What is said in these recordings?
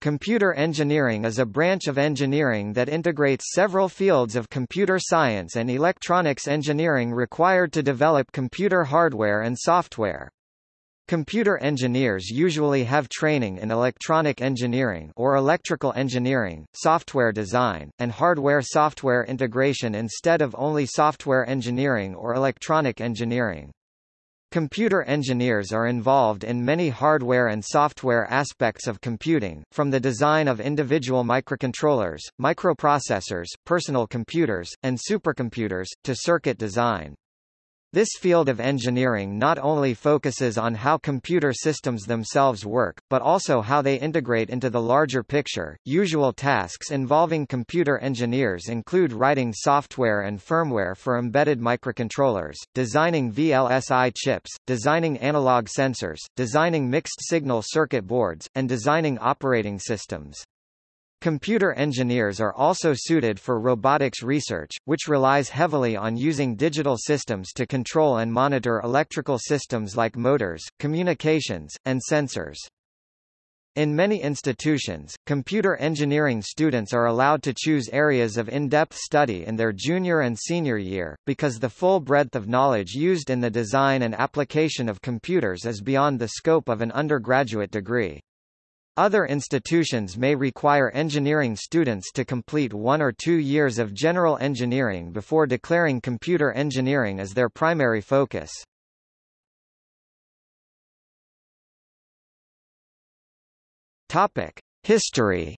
Computer engineering is a branch of engineering that integrates several fields of computer science and electronics engineering required to develop computer hardware and software. Computer engineers usually have training in electronic engineering or electrical engineering, software design, and hardware-software integration instead of only software engineering or electronic engineering. Computer engineers are involved in many hardware and software aspects of computing, from the design of individual microcontrollers, microprocessors, personal computers, and supercomputers, to circuit design. This field of engineering not only focuses on how computer systems themselves work, but also how they integrate into the larger picture. Usual tasks involving computer engineers include writing software and firmware for embedded microcontrollers, designing VLSI chips, designing analog sensors, designing mixed signal circuit boards, and designing operating systems. Computer engineers are also suited for robotics research, which relies heavily on using digital systems to control and monitor electrical systems like motors, communications, and sensors. In many institutions, computer engineering students are allowed to choose areas of in-depth study in their junior and senior year, because the full breadth of knowledge used in the design and application of computers is beyond the scope of an undergraduate degree. Other institutions may require engineering students to complete one or two years of general engineering before declaring computer engineering as their primary focus. History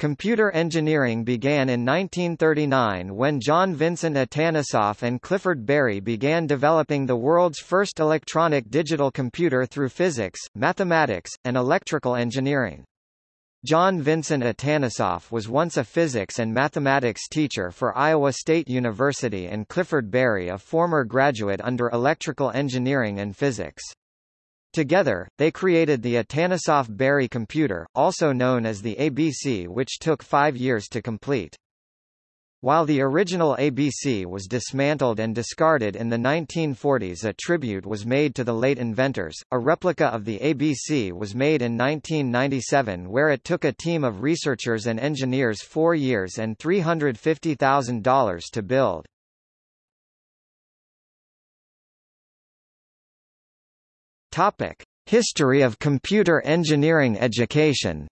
Computer engineering began in 1939 when John Vincent Atanasoff and Clifford Berry began developing the world's first electronic digital computer through physics, mathematics, and electrical engineering. John Vincent Atanasoff was once a physics and mathematics teacher for Iowa State University and Clifford Berry a former graduate under electrical engineering and physics. Together, they created the Atanasoff-Berry computer, also known as the ABC which took five years to complete. While the original ABC was dismantled and discarded in the 1940s a tribute was made to the late inventors, a replica of the ABC was made in 1997 where it took a team of researchers and engineers four years and $350,000 to build. Topic: History of computer engineering education.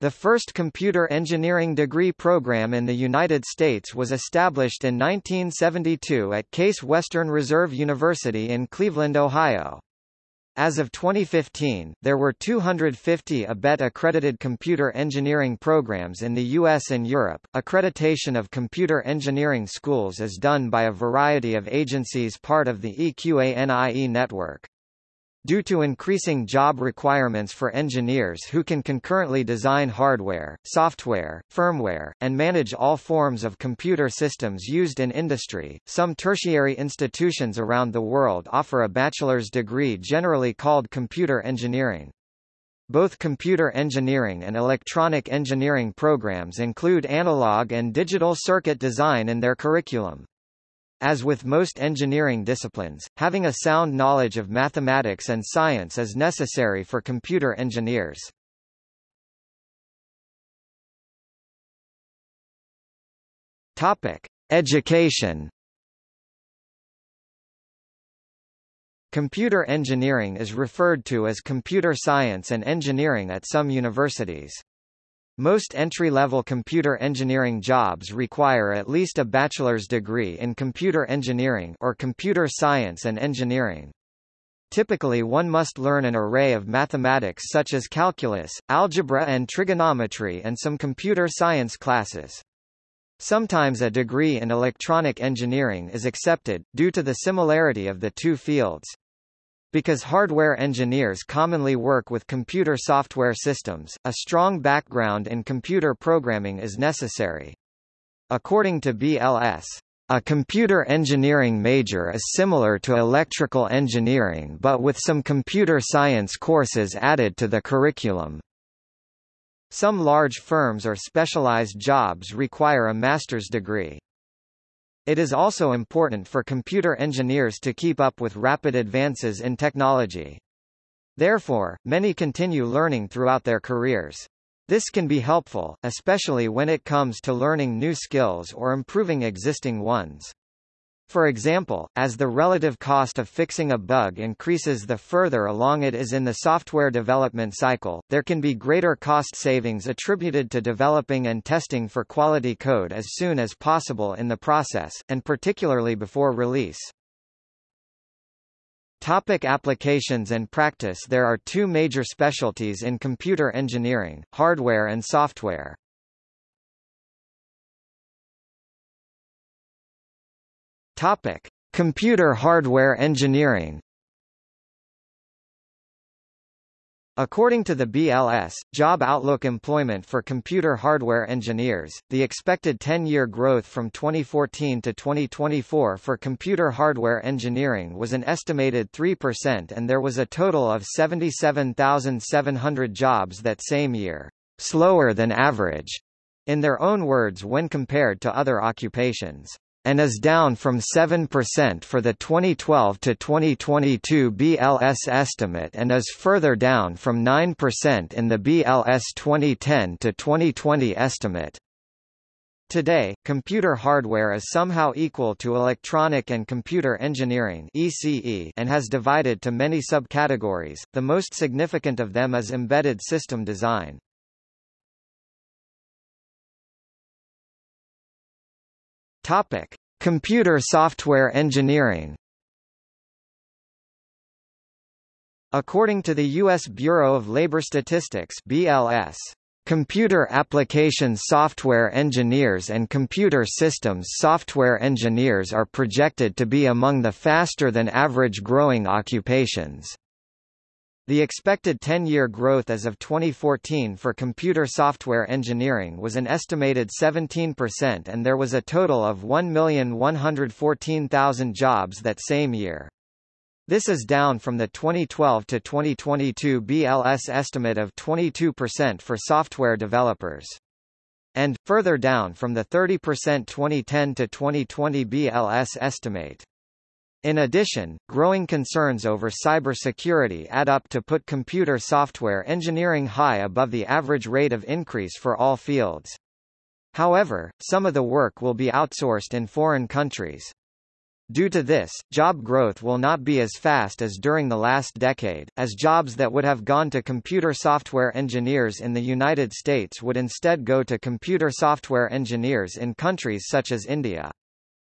The first computer engineering degree program in the United States was established in 1972 at Case Western Reserve University in Cleveland, Ohio. As of 2015, there were 250 ABET accredited computer engineering programs in the US and Europe. Accreditation of computer engineering schools is done by a variety of agencies part of the EQANIE network. Due to increasing job requirements for engineers who can concurrently design hardware, software, firmware, and manage all forms of computer systems used in industry, some tertiary institutions around the world offer a bachelor's degree generally called computer engineering. Both computer engineering and electronic engineering programs include analog and digital circuit design in their curriculum. As with most engineering disciplines, having a sound knowledge of mathematics and science is necessary for computer engineers. Topic: Education. Computer engineering is referred to as computer science and engineering at some universities. Most entry-level computer engineering jobs require at least a bachelor's degree in computer engineering or computer science and engineering. Typically one must learn an array of mathematics such as calculus, algebra and trigonometry and some computer science classes. Sometimes a degree in electronic engineering is accepted, due to the similarity of the two fields. Because hardware engineers commonly work with computer software systems, a strong background in computer programming is necessary. According to BLS, a computer engineering major is similar to electrical engineering but with some computer science courses added to the curriculum. Some large firms or specialized jobs require a master's degree. It is also important for computer engineers to keep up with rapid advances in technology. Therefore, many continue learning throughout their careers. This can be helpful, especially when it comes to learning new skills or improving existing ones. For example, as the relative cost of fixing a bug increases the further along it is in the software development cycle, there can be greater cost savings attributed to developing and testing for quality code as soon as possible in the process, and particularly before release. Topic applications and practice There are two major specialties in computer engineering, hardware and software. Topic: Computer hardware engineering. According to the BLS, Job Outlook Employment for Computer Hardware Engineers, the expected 10-year growth from 2014 to 2024 for computer hardware engineering was an estimated 3% and there was a total of 77,700 jobs that same year, slower than average, in their own words when compared to other occupations and is down from 7% for the 2012 to 2022 BLS estimate and is further down from 9% in the BLS 2010 to 2020 estimate. Today, computer hardware is somehow equal to electronic and computer engineering ECE and has divided to many subcategories, the most significant of them is embedded system design. Topic: Computer software engineering. According to the U.S. Bureau of Labor Statistics (BLS), computer applications software engineers and computer systems software engineers are projected to be among the faster than average growing occupations. The expected 10-year growth as of 2014 for computer software engineering was an estimated 17% and there was a total of 1,114,000 jobs that same year. This is down from the 2012 to 2022 BLS estimate of 22% for software developers. And, further down from the 30% 2010 to 2020 BLS estimate. In addition, growing concerns over cybersecurity add up to put computer software engineering high above the average rate of increase for all fields. However, some of the work will be outsourced in foreign countries. Due to this, job growth will not be as fast as during the last decade, as jobs that would have gone to computer software engineers in the United States would instead go to computer software engineers in countries such as India.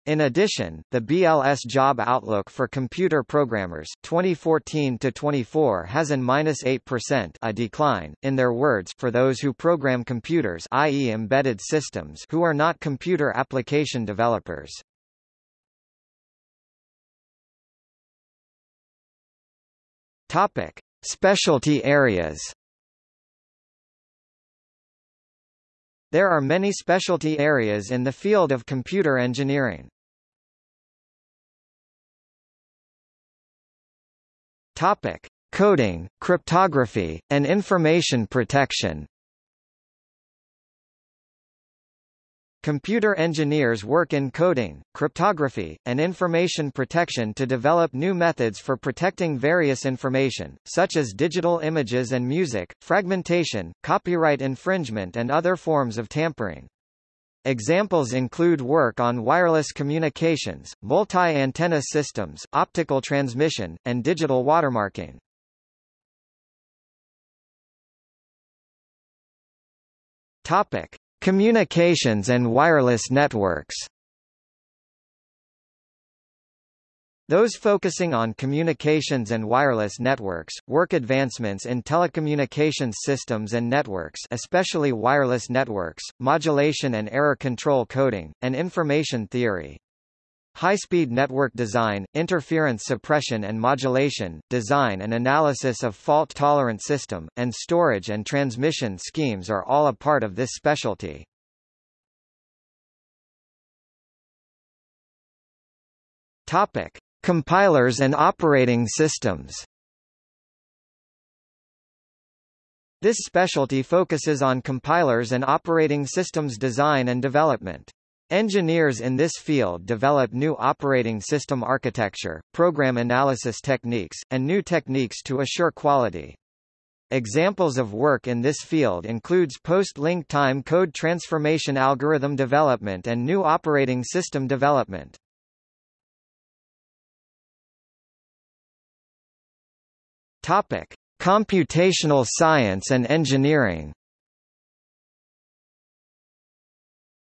In addition, the BLS job outlook for computer programmers 2014 to 24 has an -8% a decline in their words for those who program computers i.e. embedded systems who are not computer application developers. Topic: Specialty areas. There are many specialty areas in the field of computer engineering. Topic: Coding, cryptography, and information protection. Computer engineers work in coding, cryptography, and information protection to develop new methods for protecting various information, such as digital images and music, fragmentation, copyright infringement and other forms of tampering. Examples include work on wireless communications, multi-antenna systems, optical transmission, and digital watermarking. Topic: Communications and wireless networks. Those focusing on communications and wireless networks, work advancements in telecommunications systems and networks especially wireless networks, modulation and error control coding, and information theory. High-speed network design, interference suppression and modulation, design and analysis of fault-tolerant system, and storage and transmission schemes are all a part of this specialty. Topic. Compilers and operating systems This specialty focuses on compilers and operating systems design and development. Engineers in this field develop new operating system architecture, program analysis techniques, and new techniques to assure quality. Examples of work in this field includes post-link time code transformation algorithm development and new operating system development. Topic: Computational science and engineering.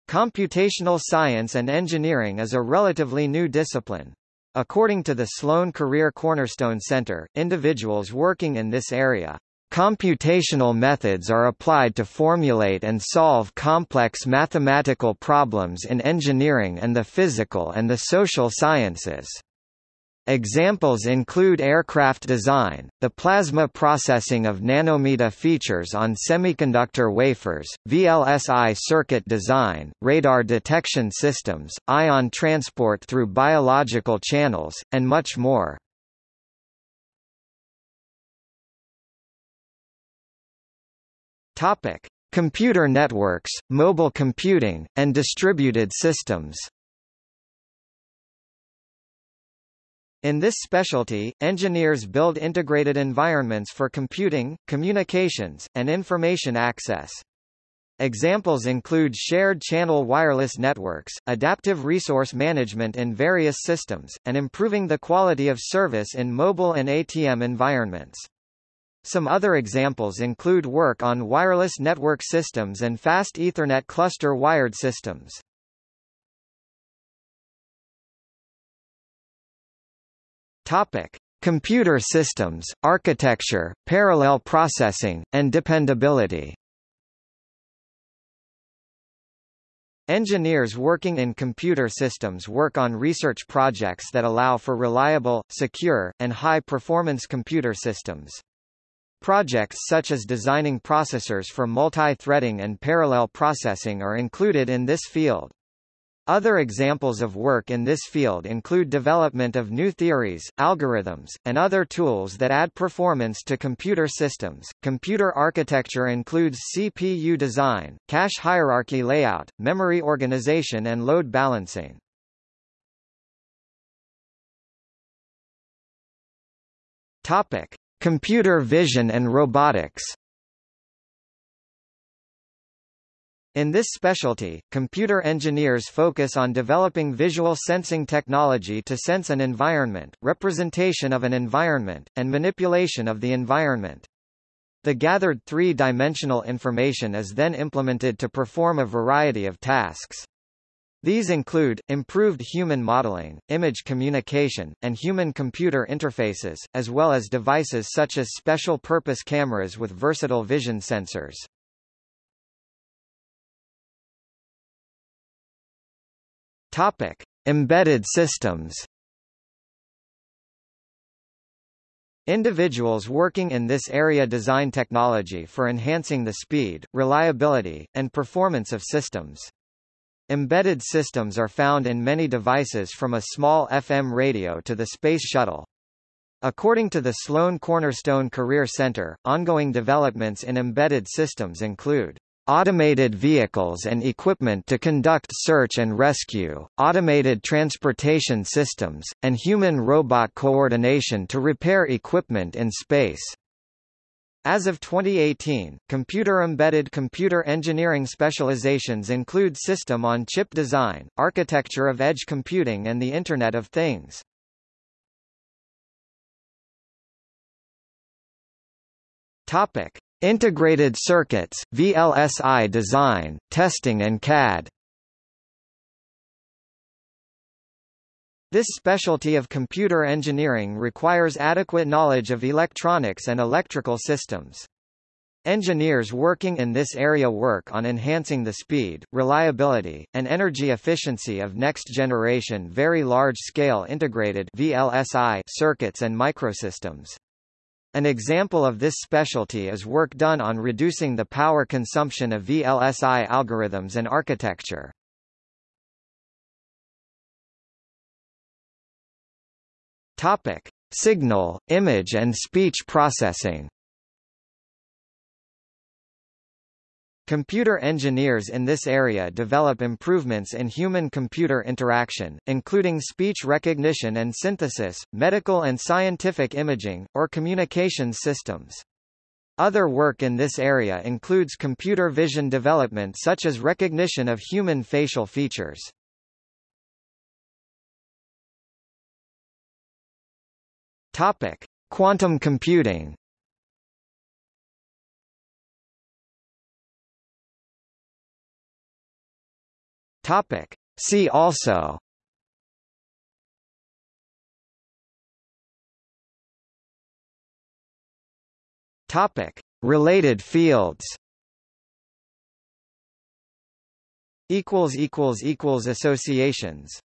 Computational science and engineering is a relatively new discipline. According to the Sloan Career Cornerstone Center, individuals working in this area Computational methods are applied to formulate and solve complex mathematical problems in engineering and the physical and the social sciences. Examples include aircraft design, the plasma processing of nanometer features on semiconductor wafers, VLSI circuit design, radar detection systems, ion transport through biological channels, and much more. Computer networks, mobile computing, and distributed systems. In this specialty, engineers build integrated environments for computing, communications, and information access. Examples include shared channel wireless networks, adaptive resource management in various systems, and improving the quality of service in mobile and ATM environments. Some other examples include work on wireless network systems and fast Ethernet cluster wired systems. Topic: Computer systems, architecture, parallel processing, and dependability. Engineers working in computer systems work on research projects that allow for reliable, secure, and high-performance computer systems. Projects such as designing processors for multi-threading and parallel processing are included in this field. Other examples of work in this field include development of new theories, algorithms, and other tools that add performance to computer systems. Computer architecture includes CPU design, cache hierarchy layout, memory organization and load balancing. Topic: Computer vision and robotics In this specialty, computer engineers focus on developing visual sensing technology to sense an environment, representation of an environment, and manipulation of the environment. The gathered three-dimensional information is then implemented to perform a variety of tasks. These include, improved human modeling, image communication, and human-computer interfaces, as well as devices such as special-purpose cameras with versatile vision sensors. Topic. Embedded systems Individuals working in this area design technology for enhancing the speed, reliability, and performance of systems. Embedded systems are found in many devices from a small FM radio to the Space Shuttle. According to the Sloan Cornerstone Career Center, ongoing developments in embedded systems include automated vehicles and equipment to conduct search and rescue, automated transportation systems, and human-robot coordination to repair equipment in space. As of 2018, computer-embedded computer engineering specializations include system-on-chip design, architecture of edge computing and the Internet of Things. Topic: Integrated circuits, VLSI design, testing and CAD. This specialty of computer engineering requires adequate knowledge of electronics and electrical systems. Engineers working in this area work on enhancing the speed, reliability, and energy efficiency of next-generation very large-scale integrated VLSI circuits and microsystems. An example of this specialty is work done on reducing the power consumption of VLSI algorithms and architecture. Topic: Signal, image and speech processing. Computer engineers in this area develop improvements in human-computer interaction, including speech recognition and synthesis, medical and scientific imaging, or communications systems. Other work in this area includes computer vision development such as recognition of human facial features. Topic: Quantum computing. Topic: See also Topic: Related fields. Equals equals equals associations.